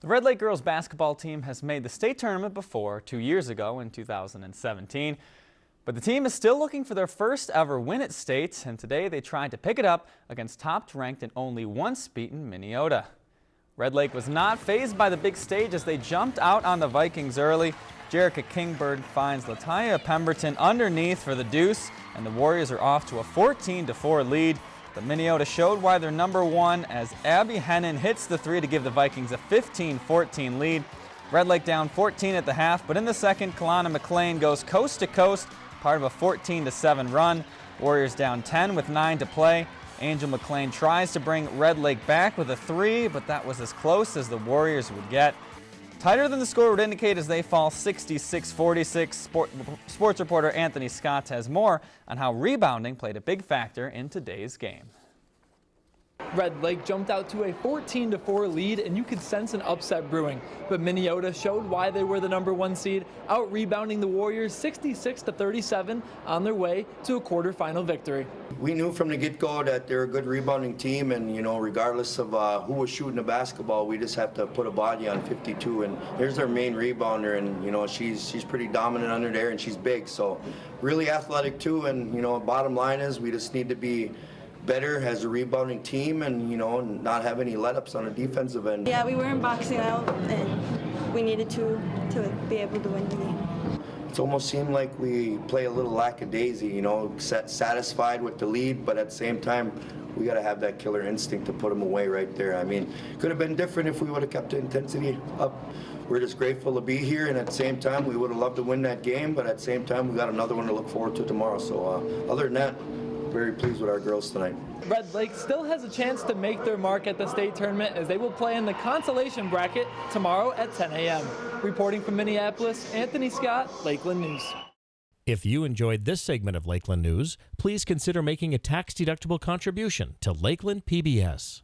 The Red Lake girls basketball team has made the state tournament before, two years ago in 2017. But the team is still looking for their first ever win at state, and today they tried to pick it up against top-ranked and only once beaten Minneota. Red Lake was not fazed by the big stage as they jumped out on the Vikings early. Jerica Kingbird finds Lataya Pemberton underneath for the deuce, and the Warriors are off to a 14-4 lead. But Minneota showed why they're number one as Abby Hennon hits the three to give the Vikings a 15-14 lead. Red Lake down 14 at the half, but in the second, Kalana McLean goes coast to coast, part of a 14-7 run. Warriors down 10 with 9 to play. Angel McLean tries to bring Red Lake back with a three, but that was as close as the Warriors would get. Tighter than the score would indicate as they fall 66-46. Sport, sports reporter Anthony Scott has more on how rebounding played a big factor in today's game. Red Lake jumped out to a 14 4 lead, and you could sense an upset brewing. But Minneota showed why they were the number one seed, out rebounding the Warriors 66 37 on their way to a quarterfinal victory. We knew from the get-go that they're a good rebounding team, and you know, regardless of uh, who was shooting the basketball, we just have to put a body on 52. And there's their main rebounder, and you know, she's she's pretty dominant under there, and she's big, so really athletic too. And you know, bottom line is we just need to be better as a rebounding team and, you know, not have any let-ups on the defensive end. Yeah, we weren't boxing out and we needed to to be able to win the game. It almost seemed like we play a little lackadaisy, you know, satisfied with the lead, but at the same time, we got to have that killer instinct to put them away right there. I mean, could have been different if we would have kept the intensity up. We're just grateful to be here, and at the same time, we would have loved to win that game, but at the same time, we got another one to look forward to tomorrow. So uh, other than that, very pleased with our girls tonight. Red Lake still has a chance to make their mark at the state tournament as they will play in the consolation bracket tomorrow at 10 a.m. Reporting from Minneapolis, Anthony Scott, Lakeland News. If you enjoyed this segment of Lakeland News, please consider making a tax-deductible contribution to Lakeland PBS.